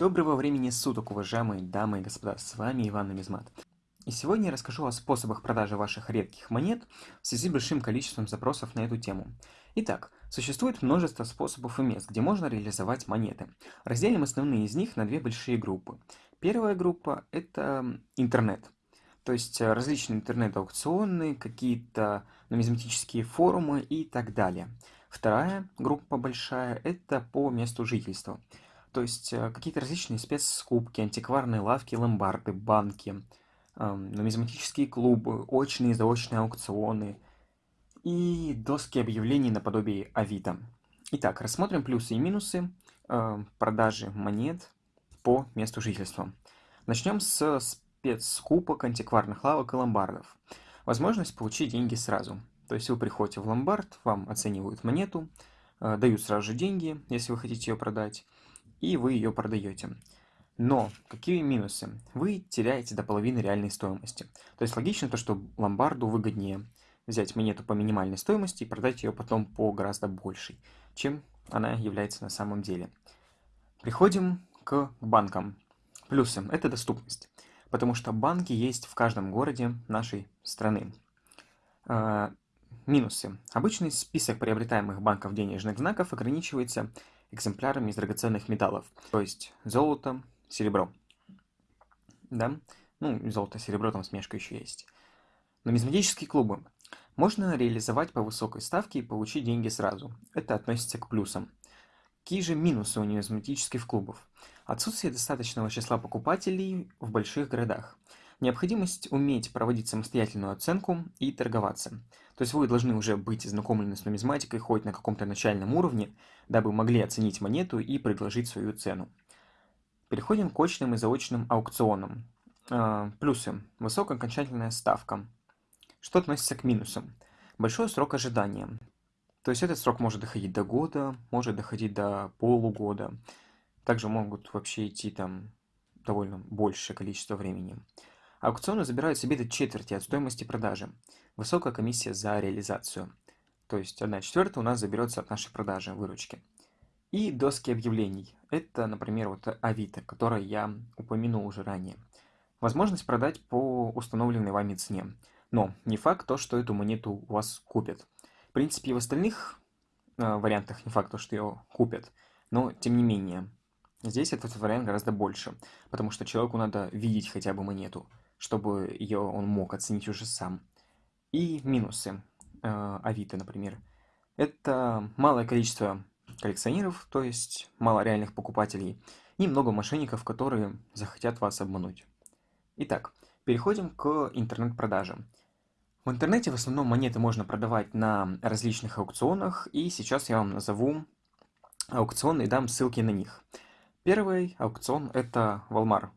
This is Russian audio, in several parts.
Доброго времени суток, уважаемые дамы и господа, с вами Иван Нумизмат. И сегодня я расскажу о способах продажи ваших редких монет в связи с большим количеством запросов на эту тему. Итак, существует множество способов и мест, где можно реализовать монеты. Разделим основные из них на две большие группы. Первая группа – это интернет. То есть э, различные интернет-аукционы, какие-то нумизматические форумы и так далее. Вторая группа большая – это по месту жительства. То есть э, какие-то различные спецскупки, антикварные лавки, ломбарды, банки, нумизматические клубы, очные и заочные аукционы и доски объявлений наподобие Авито. Итак, рассмотрим плюсы и минусы э, продажи монет по месту жительства. Начнем с спецскупок, антикварных лавок и ломбардов. Возможность получить деньги сразу. То есть вы приходите в ломбард, вам оценивают монету, э, дают сразу же деньги, если вы хотите ее продать, и вы ее продаете. Но какие минусы? Вы теряете до половины реальной стоимости. То есть логично то, что ломбарду выгоднее взять монету по минимальной стоимости и продать ее потом по гораздо большей, чем она является на самом деле. Приходим к банкам. Плюсы – это доступность, потому что банки есть в каждом городе нашей страны. А, минусы. Обычный список приобретаемых банков денежных знаков ограничивается экземплярами из драгоценных металлов, то есть золото, серебро. Да? Ну, золото, серебро, там смешка еще есть. Нумизматические клубы. Можно реализовать по высокой ставке и получить деньги сразу. Это относится к плюсам. Какие же минусы у нумизматических клубов? Отсутствие достаточного числа покупателей в больших городах. Необходимость уметь проводить самостоятельную оценку и торговаться. То есть вы должны уже быть знакомлены с нумизматикой хоть на каком-то начальном уровне, дабы могли оценить монету и предложить свою цену. Переходим к очным и заочным аукционам. А, плюсы. Высокая окончательная ставка. Что относится к минусам? Большой срок ожидания. То есть этот срок может доходить до года, может доходить до полугода. Также могут вообще идти там довольно большее количество времени. Аукционы забирают себе до четверти от стоимости продажи. Высокая комиссия за реализацию. То есть 1 четвертая у нас заберется от нашей продажи, выручки. И доски объявлений. Это, например, вот Авито, которое я упомянул уже ранее. Возможность продать по установленной вами цене. Но не факт то, что эту монету у вас купят. В принципе, и в остальных э, вариантах не факт то, что ее купят. Но, тем не менее, здесь этот вариант гораздо больше. Потому что человеку надо видеть хотя бы монету чтобы ее он мог оценить уже сам. И минусы э, Авито, например. Это малое количество коллекционеров, то есть мало реальных покупателей, и много мошенников, которые захотят вас обмануть. Итак, переходим к интернет-продажам. В интернете в основном монеты можно продавать на различных аукционах, и сейчас я вам назову аукционы и дам ссылки на них. Первый аукцион это Walmart.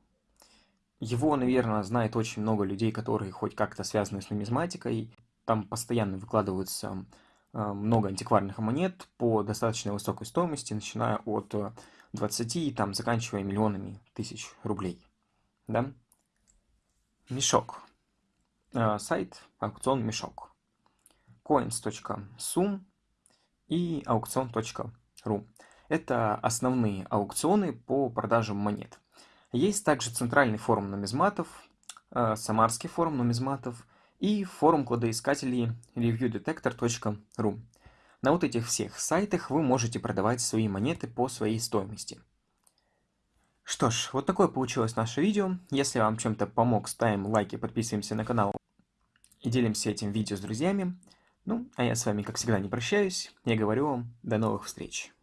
Его, наверное, знает очень много людей, которые хоть как-то связаны с нумизматикой. Там постоянно выкладываются э, много антикварных монет по достаточно высокой стоимости, начиная от 20 и там заканчивая миллионами тысяч рублей. Да? Мешок. Э, сайт аукцион Мешок. coins.sum и аукцион.ру. Это основные аукционы по продаже монет. Есть также центральный форум нумизматов, э, Самарский форум нумизматов и форум кладоискателей reviewdetector.ru. На вот этих всех сайтах вы можете продавать свои монеты по своей стоимости. Что ж, вот такое получилось наше видео. Если вам чем-то помог, ставим лайки, подписываемся на канал и делимся этим видео с друзьями. Ну, а я с вами, как всегда, не прощаюсь. Я говорю вам до новых встреч.